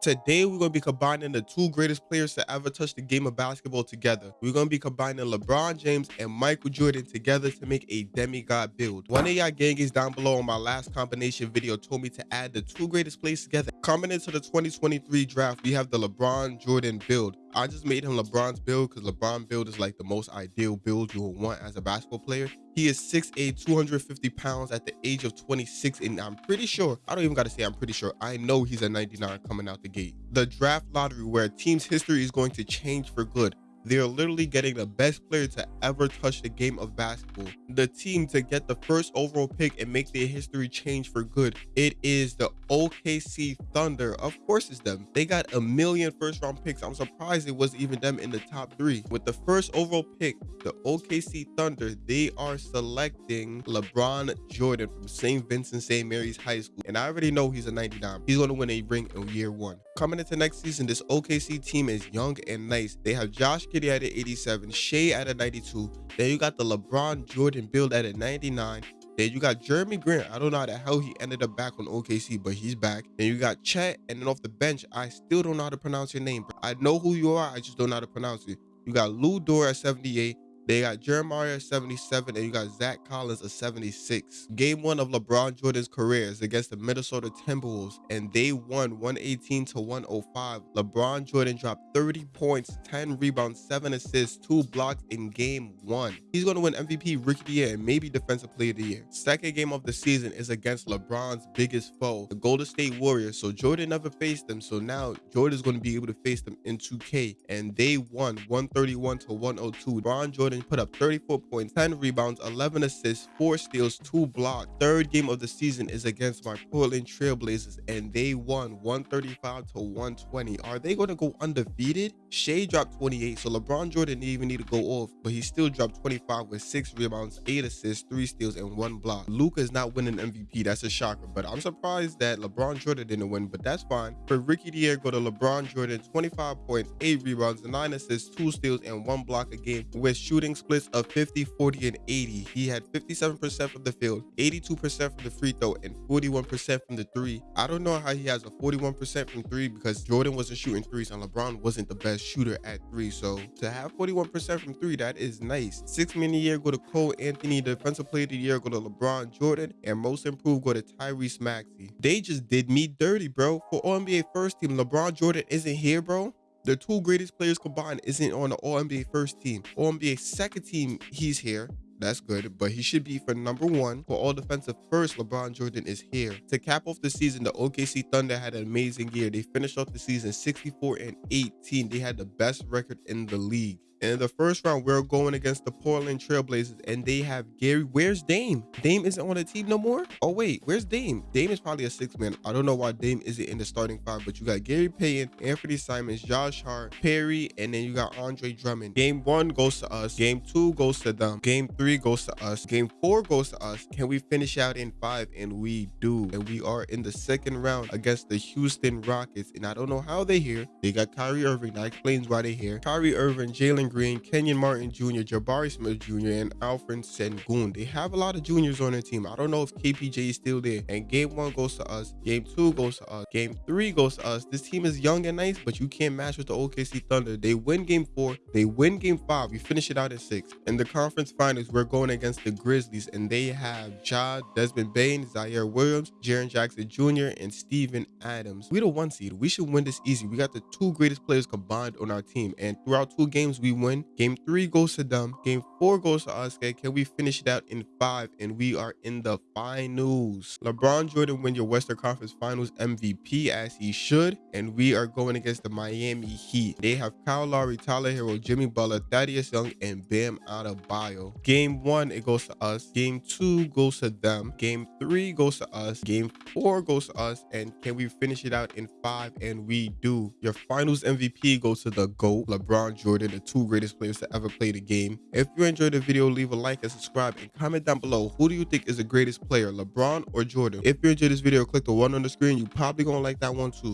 Today, we're going to be combining the two greatest players to ever touch the game of basketball together. We're going to be combining LeBron James and Michael Jordan together to make a demigod build. One of y'all gangies down below on my last combination video told me to add the two greatest players together. Coming into the 2023 draft, we have the LeBron Jordan build. I just made him LeBron's build because LeBron build is like the most ideal build you will want as a basketball player. He is 6'8", 250 pounds at the age of 26, and I'm pretty sure, I don't even got to say I'm pretty sure, I know he's a 99 coming out the gate. The draft lottery where a team's history is going to change for good. They're literally getting the best player to ever touch the game of basketball. The team to get the first overall pick and make their history change for good. It is the OKC Thunder. Of course it's them. They got a million first round picks. I'm surprised it wasn't even them in the top three. With the first overall pick, the OKC Thunder, they are selecting LeBron Jordan from St. Vincent St. Mary's High School. And I already know he's a 99. He's going to win a ring in year one. Coming into next season, this OKC team is young and nice. They have Josh Giddey at an 87, Shai at a 92. Then you got the LeBron Jordan build at a 99. Then you got Jerami Grant. I don't know how the hell he ended up back on OKC, but he's back. Then you got Chet, and then off the bench, I still don't know how to pronounce your name. I know who you are, I just don't know how to pronounce it. You got Lu Dort at 78. They got Jeremiah 77 and you got Zach Collins of 76. Game one of LeBron Jordan's career is against the Minnesota Timberwolves and they won 118 to 105. LeBron Jordan dropped 30 points, 10 rebounds, 7 assists, 2 blocks in game one. He's going to win MVP, Rookie of the Year, and maybe Defensive Player of the Year. Second game of the season is against LeBron's biggest foe, the Golden State Warriors. So Jordan never faced them. So now Jordan's going to be able to face them in 2K and they won 131 to 102. LeBron Jordan put up 34 points, 10 rebounds, 11 assists, 4 steals, 2 blocks. Third game of the season is against my Portland Trailblazers, and they won 135 to 120. Are they going to go undefeated? Shai dropped 28, so LeBron Jordan didn't even need to go off, but he still dropped 25 with 6 rebounds, 8 assists, 3 steals, and 1 block. Luka is not winning MVP. That's a shocker, but I'm surprised that LeBron Jordan didn't win, but that's fine. For Ricky Year, go to LeBron Jordan, 25 points, 8 rebounds, 9 assists, 2 steals, and 1 block a game with shooting shooting splits of 50, 40, and 80. He had 57% from the field, 82% from the free throw, and 41% from the three. I don't know how he has a 41% from three because Jordan wasn't shooting threes and LeBron wasn't the best shooter at three. So to have 41% from three, that is nice. Six man a year go to Cole Anthony, defensive player of the year go to LeBron Jordan, and most improved go to Tyrese Maxey. They just did me dirty, bro. For All NBA first team, LeBron Jordan isn't here, bro. The two greatest players combined isn't on the All NBA first team. All NBA second team, he's here. That's good, but he should be for number one. For all defensive first, LeBron Jordan is here. To cap off the season, the OKC Thunder had an amazing year. They finished off the season 64 and 18. They had the best record in the league. In the first round, we're going against the Portland Trailblazers, and they have Gary. Where's Dame? Dame isn't on the team no more? Oh, wait, where's Dame? Dame is probably a six man. I don't know why Dame isn't in the starting five, but you got Gary Payton, Anfernee Simons, Josh Hart, Perry, and then you got Andre Drummond. Game one goes to us. Game two goes to them. Game three goes to us. Game four goes to us. Can we finish out in five? And we do. And we are in the second round against the Houston Rockets. And I don't know how they're here. They got Kyrie Irving. That explains why they're here. Kyrie Irving, Jalen Green, Kenyon Martin Jr., Jabari Smith Jr., and Alperen Sengun. They have a lot of juniors on their team. I don't know if KPJ is still there. And game one goes to us. Game two goes to us. Game three goes to us. This team is young and nice, but you can't match with the OKC Thunder. They win game four. They win game five. We finish it out at six. In the conference finals, we're going against the Grizzlies, and they have Ja, Desmond Bane, Ziaire Williams, Jaren Jackson Jr., and Steven Adams. We the one seed. We should win this easy. We got the two greatest players combined on our team. And throughout two games, we win. Game three goes to them. Game four goes to us. Can we finish it out in five? And we are in the finals. LeBron Jordan win your Western Conference Finals MVP as he should. And we are going against the Miami Heat. They have Kyle Lowry, Tyler Herro, Jimmy Butler, Thaddeus Young, and Bam Adebayo. Game one, it goes to us. Game two goes to them. Game three goes to us. Game four goes to us. And can we finish it out in five? And we do. Your finals MVP goes to the GOAT, LeBron Jordan, the two greatest players to ever play the game. If you enjoyed the video, leave a like and subscribe and comment down below. Who do you think is the greatest player, LeBron or Jordan? If you enjoyed this video, click the one on the screen. You probably gonna like that one too.